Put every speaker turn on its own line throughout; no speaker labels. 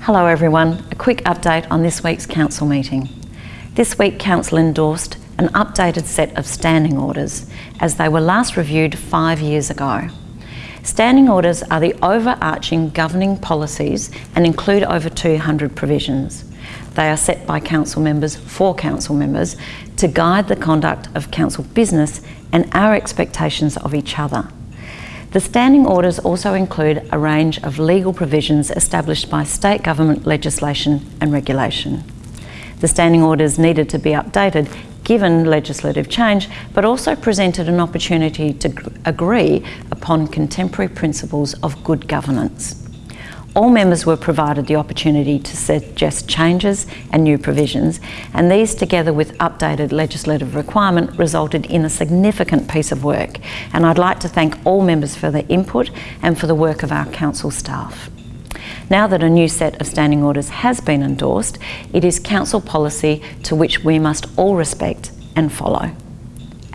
Hello everyone, a quick update on this week's Council meeting. This week Council endorsed an updated set of standing orders as they were last reviewed five years ago. Standing orders are the overarching governing policies and include over 200 provisions. They are set by council members for council members to guide the conduct of council business and our expectations of each other. The standing orders also include a range of legal provisions established by state government legislation and regulation. The standing orders needed to be updated given legislative change, but also presented an opportunity to agree upon contemporary principles of good governance. All members were provided the opportunity to suggest changes and new provisions, and these together with updated legislative requirement resulted in a significant piece of work. And I'd like to thank all members for their input and for the work of our council staff. Now that a new set of standing orders has been endorsed, it is council policy to which we must all respect and follow.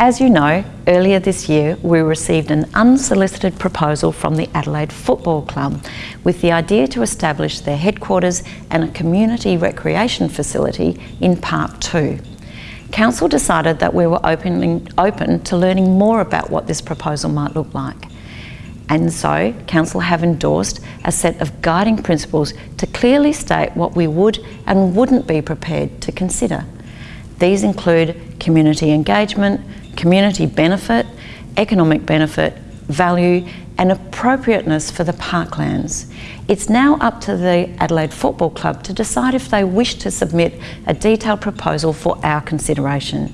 As you know, earlier this year we received an unsolicited proposal from the Adelaide Football Club with the idea to establish their headquarters and a community recreation facility in Park 2. Council decided that we were opening, open to learning more about what this proposal might look like. And so, Council have endorsed a set of guiding principles to clearly state what we would and wouldn't be prepared to consider. These include community engagement, community benefit, economic benefit, value and appropriateness for the parklands. It's now up to the Adelaide Football Club to decide if they wish to submit a detailed proposal for our consideration.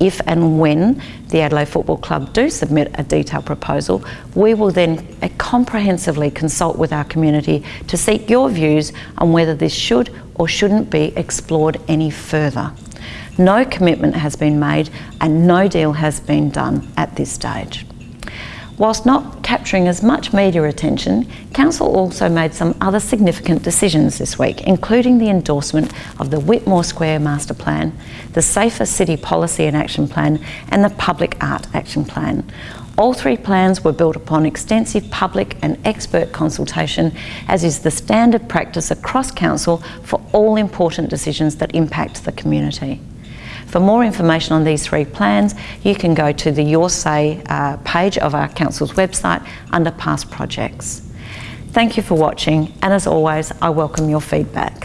If and when the Adelaide Football Club do submit a detailed proposal, we will then comprehensively consult with our community to seek your views on whether this should or shouldn't be explored any further. No commitment has been made and no deal has been done at this stage. Whilst not capturing as much media attention, Council also made some other significant decisions this week, including the endorsement of the Whitmore Square Master Plan, the Safer City Policy and Action Plan and the Public Art Action Plan. All three plans were built upon extensive public and expert consultation, as is the standard practice across Council for all important decisions that impact the community. For more information on these three plans, you can go to the Your Say uh, page of our Council's website under past projects. Thank you for watching and as always, I welcome your feedback.